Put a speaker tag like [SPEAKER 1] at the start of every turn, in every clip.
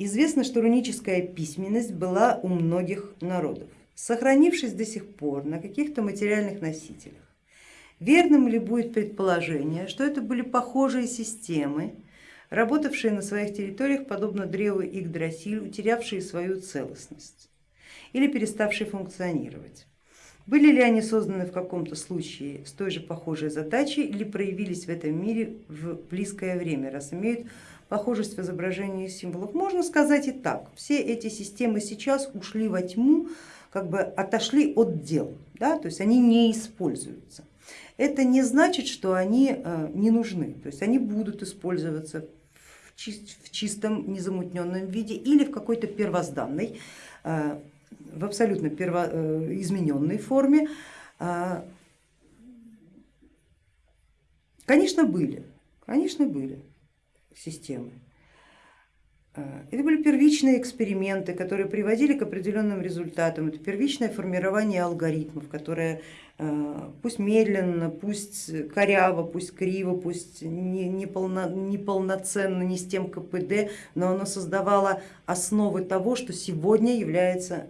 [SPEAKER 1] Известно, что руническая письменность была у многих народов, сохранившись до сих пор на каких-то материальных носителях. Верным ли будет предположение, что это были похожие системы, работавшие на своих территориях подобно древу Игдрасиль, утерявшие свою целостность или переставшие функционировать? Были ли они созданы в каком-то случае с той же похожей задачей или проявились в этом мире в близкое время, раз имеют похожесть в изображении символов? Можно сказать и так, все эти системы сейчас ушли во тьму, как бы отошли от дел, да? то есть они не используются. Это не значит, что они э, не нужны, то есть они будут использоваться в чистом незамутненном виде или в какой-то первозданной э, в абсолютно перво, э, измененной форме. А, конечно, были, конечно, были системы. А, это были первичные эксперименты, которые приводили к определенным результатам. Это первичное формирование алгоритмов, которое а, пусть медленно, пусть коряво, пусть криво, пусть не, не, не не с тем КПД, но оно создавало основы того, что сегодня является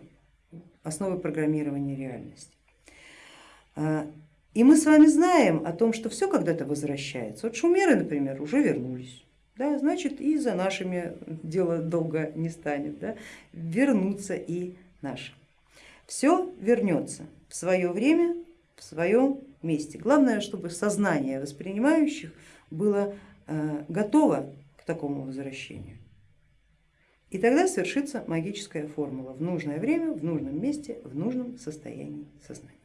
[SPEAKER 1] основы программирования реальности. А, и мы с вами знаем о том, что все когда-то возвращается. Вот шумеры, например, уже вернулись. Да, значит и за нашими дело долго не станет, да, вернутся и наши. Все вернется в свое время, в своем месте. Главное, чтобы сознание воспринимающих было а, готово к такому возвращению. И тогда свершится магическая формула в нужное время, в нужном месте, в нужном состоянии сознания.